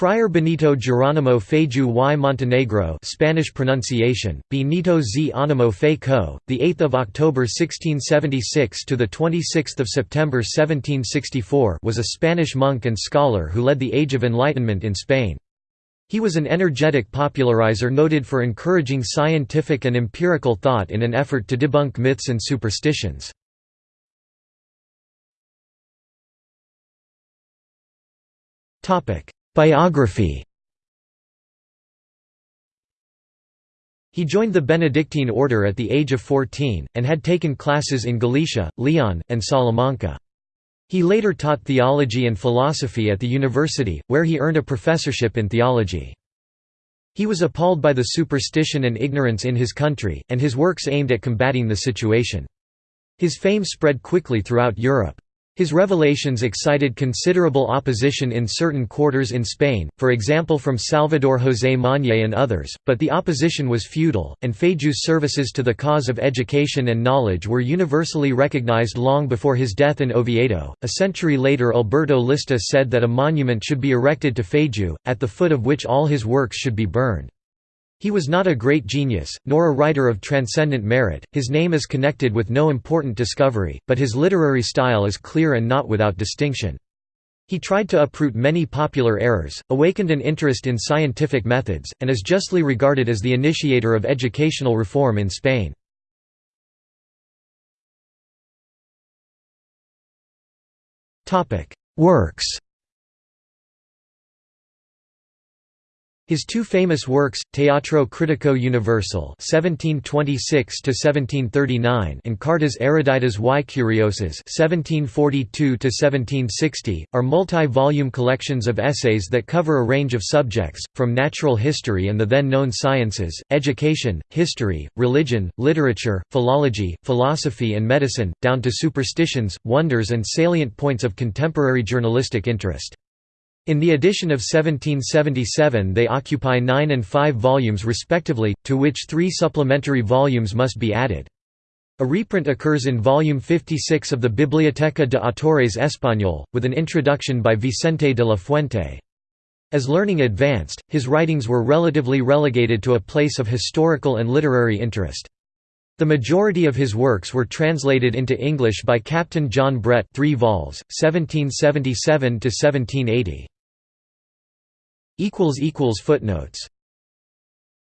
Friar Benito Jerónimo Feijóo y Montenegro Spanish pronunciation, Benito z Animo Fe Co., 8 October 1676 – to 26 September 1764 was a Spanish monk and scholar who led the Age of Enlightenment in Spain. He was an energetic popularizer noted for encouraging scientific and empirical thought in an effort to debunk myths and superstitions. Biography He joined the Benedictine order at the age of 14, and had taken classes in Galicia, Leon, and Salamanca. He later taught theology and philosophy at the university, where he earned a professorship in theology. He was appalled by the superstition and ignorance in his country, and his works aimed at combating the situation. His fame spread quickly throughout Europe. His revelations excited considerable opposition in certain quarters in Spain, for example from Salvador José Mañer and others, but the opposition was futile, and Feijóo's services to the cause of education and knowledge were universally recognized long before his death in Oviedo. A century later Alberto Lista said that a monument should be erected to Feju, at the foot of which all his works should be burned. He was not a great genius, nor a writer of transcendent merit, his name is connected with no important discovery, but his literary style is clear and not without distinction. He tried to uproot many popular errors, awakened an interest in scientific methods, and is justly regarded as the initiator of educational reform in Spain. Works His two famous works, Teatro Critico Universal (1726–1739) and Cartas eruditas y curiosas (1742–1760), are multi-volume collections of essays that cover a range of subjects, from natural history and the then-known sciences, education, history, religion, literature, philology, philosophy and medicine, down to superstitions, wonders and salient points of contemporary journalistic interest. In the edition of 1777 they occupy nine and five volumes respectively, to which three supplementary volumes must be added. A reprint occurs in volume 56 of the Biblioteca de Autores Español, with an introduction by Vicente de la Fuente. As learning advanced, his writings were relatively relegated to a place of historical and literary interest. The majority of his works were translated into English by Captain John Brett 3 vols, 1777–1780. Footnotes